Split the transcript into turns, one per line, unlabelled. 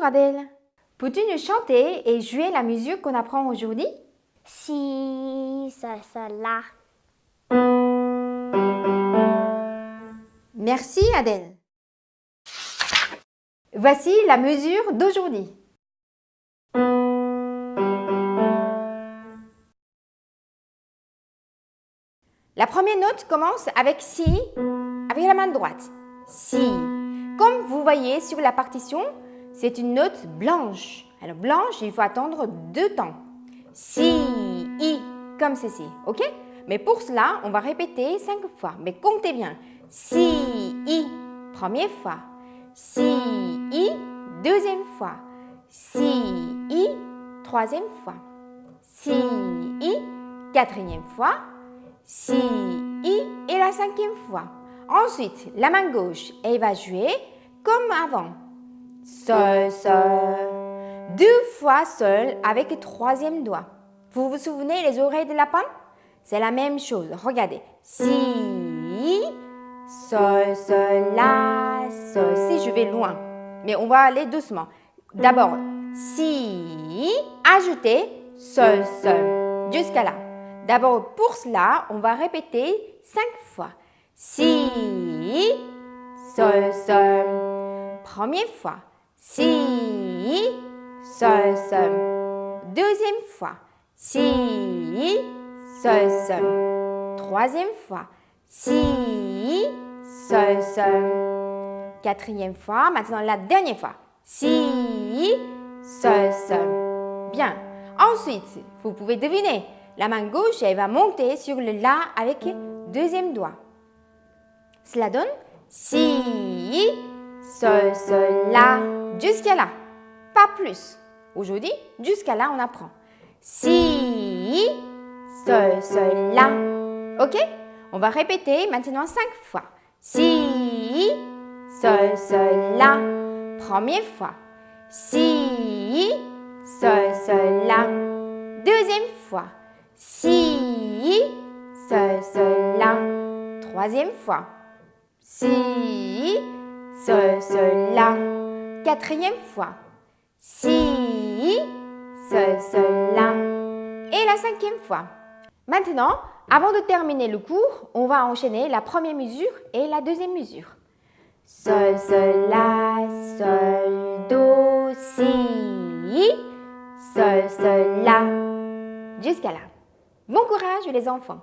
Bonjour Adèle. Peux-tu nous chanter et jouer la musique qu'on apprend aujourd'hui?
Si, ça, ça, la.
Merci Adèle. Voici la mesure d'aujourd'hui. La première note commence avec si, avec la main droite. Si. Comme vous voyez sur la partition, c'est une note blanche. Alors blanche, il faut attendre deux temps. Si, i, comme ceci, ok? Mais pour cela, on va répéter cinq fois. Mais comptez bien. Si, i, première fois. Si, i, deuxième fois. Si, i, troisième fois. Si, i, quatrième fois. Si, i et la cinquième fois. Ensuite, la main gauche, elle va jouer comme avant. Sol, sol. Deux fois seul avec le troisième doigt. Vous vous souvenez les oreilles de lapin C'est la même chose. Regardez. Si, sol, sol, la, sol. Si, je vais loin. Mais on va aller doucement. D'abord, si, ajoutez sol, sol. Jusqu'à là. D'abord, pour cela, on va répéter cinq fois. Si, sol, sol. Première fois. Si, sol, sol. Deuxième fois. Si, sol, sol. Troisième fois. Si, sol, sol. Quatrième fois. Maintenant, la dernière fois. Si, sol, sol. Bien. Ensuite, vous pouvez deviner. La main gauche, elle va monter sur le La avec deuxième doigt. Cela donne Si, Sol, Sol, La, jusqu'à là. Pas plus. Aujourd'hui, jusqu'à là, on apprend. Si, Sol, Sol, La. Ok? On va répéter maintenant cinq fois. Si, Sol, Sol, La. Première fois. Si, Sol, Sol, La. Deuxième fois. Si, Sol, Sol, La. Troisième fois. Si, Sol, Sol, La. Quatrième fois. Si, Sol, Sol, La. Et la cinquième fois. Maintenant, avant de terminer le cours, on va enchaîner la première mesure et la deuxième mesure. Sol, Sol, La, Sol, Do, Si, Sol, Sol, La. Jusqu'à là. Bon courage les enfants